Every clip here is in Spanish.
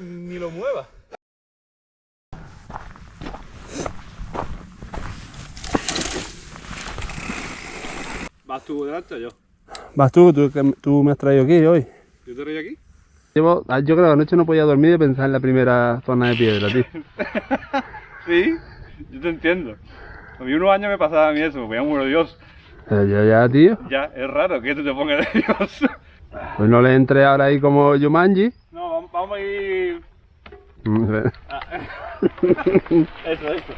Ni lo mueva. ¿Vas tú delante o yo? Vas tú, tú, me has traído aquí hoy. ¿Yo te doy aquí? Llevo, ah, yo creo que anoche no podía dormir de pensar en la primera zona de piedra, tío. Sí, yo te entiendo. A mí unos años me pasaba a mí eso, me ponía muy nervioso. Pero yo ya, tío, Ya, es raro que tú te pongas nervioso. pues no le entré ahora ahí como Yumanji. No, vamos, a ir... Mm, Eso, eso.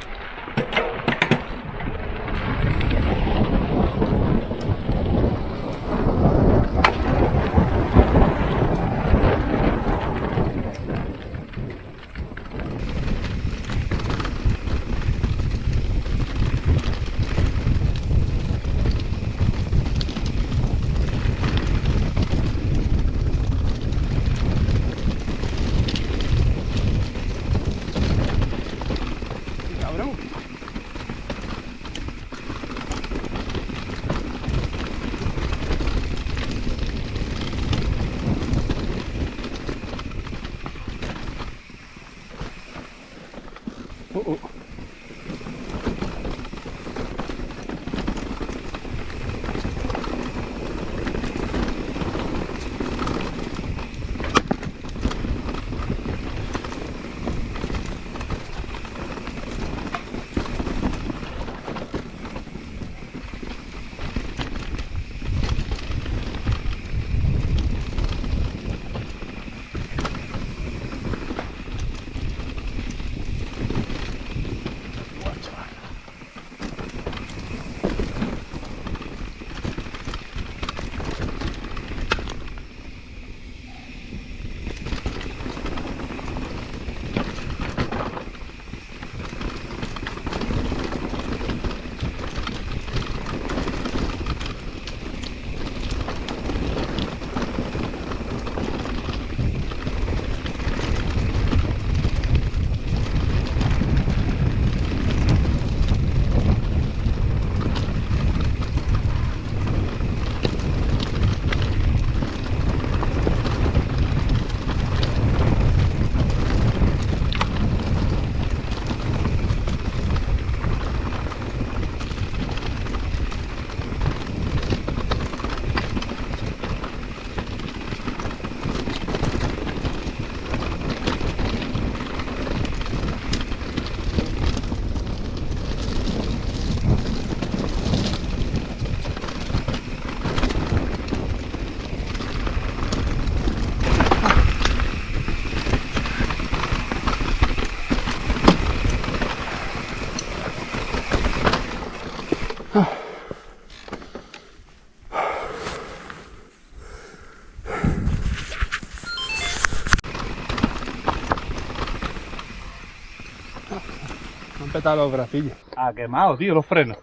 Me han petado los bracillos. Ah, quemado, tío, los frenos.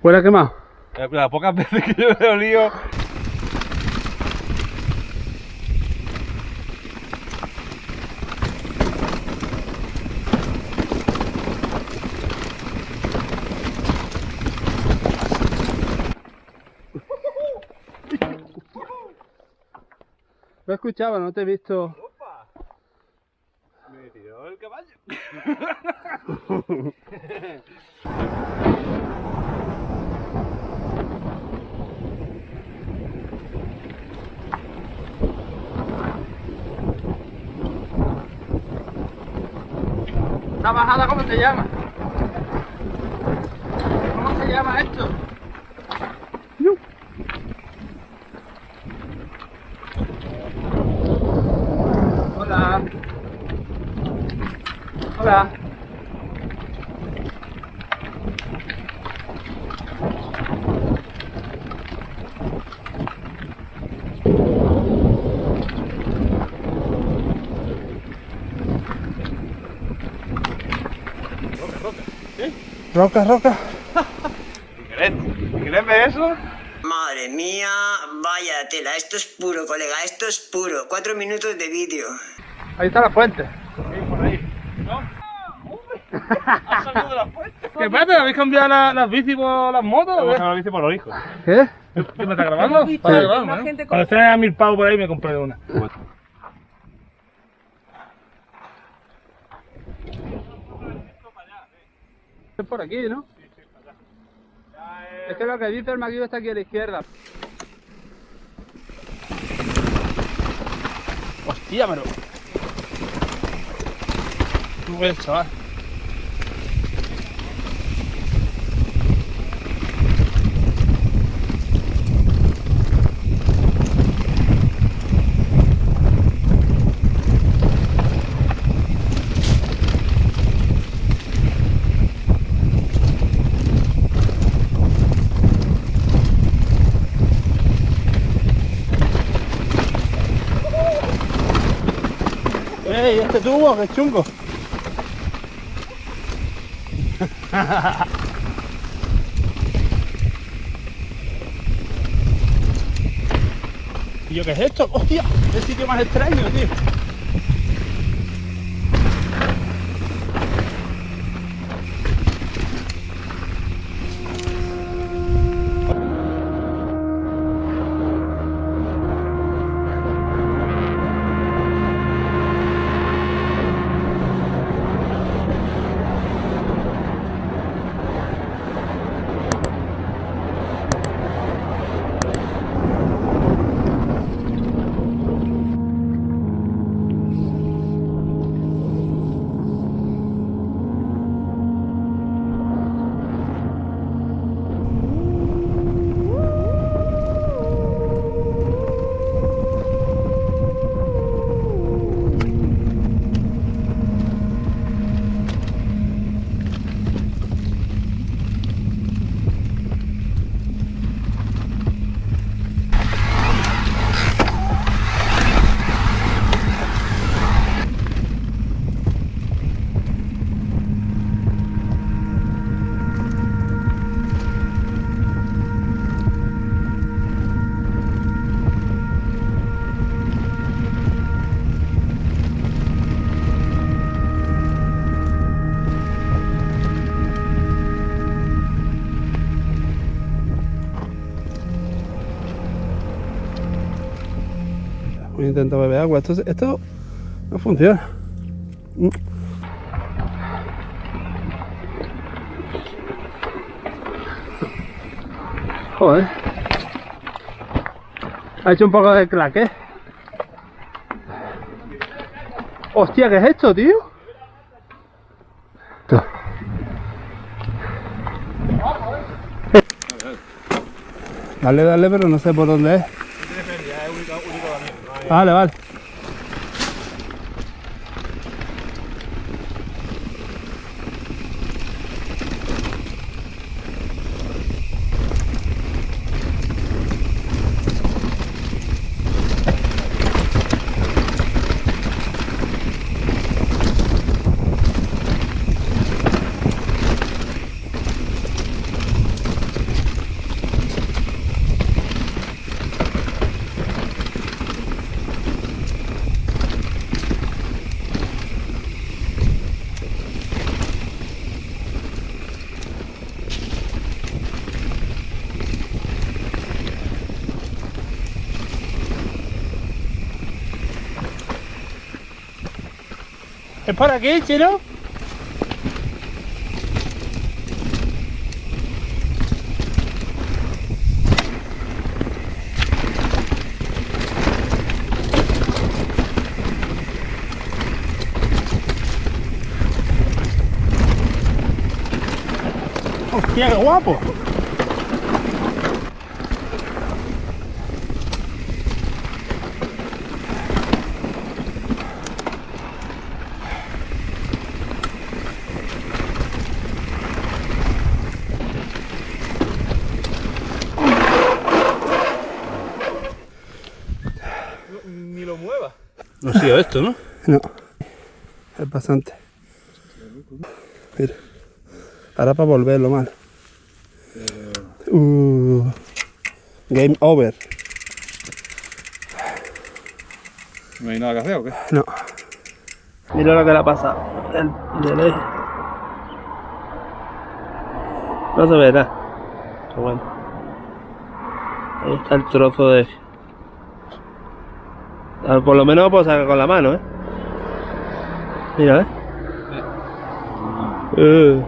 ¿Fuera quemado? Eh, Las pocas veces que yo he olido... Lo escuchaba, no te he visto. ¡Opa! Me tiró el caballo. ¿Esta bajada cómo se llama? ¿Cómo se llama esto? Hola. Roca, roca. ¿Quieres? ¿Quieres ver eso? Madre mía, vaya tela, esto es puro, colega, esto es puro. Cuatro minutos de vídeo. Ahí está la fuente. Sí, por ahí. ¿No? ¿Has salido de la fuente? ¿Qué pasa? ¿Habéis cambiado la- las bicis por las motos? o Vamos qué? a la bici por los hijos. ¿Qué? ¿Qué me está grabando? Para grabarme, ¿no? gente con- Cuando esté a mil pavos por ahí me compré una. Es por aquí, ¿no? Es que lo que dice el maquillo está aquí a la izquierda. Hostia, pero. No ves, chaval. ¡Ey, este tubo, qué chungo! ¿Y yo qué es esto? ¡Hostia! ¡El sitio más extraño, tío! Intentar beber agua. Esto, esto no funciona. Joder. Ha hecho un poco de claque. Hostia, ¿qué es esto, tío? Dale, dale, pero no sé por dónde es. Vale, vale. ¿Es por aquí, chino? Hostia, qué guapo. No ha sido esto, ¿no? No. Es bastante. Mira. Ahora para volverlo mal. Uh, game over. ¿No hay nada que hacer o qué? No. Mira lo que le ha pasado. El delay. No se ve nada. Pero bueno. Ahí está el trozo de... Por lo menos lo puedo sacar con la mano, ¿eh? Mira, ¿eh? Eh.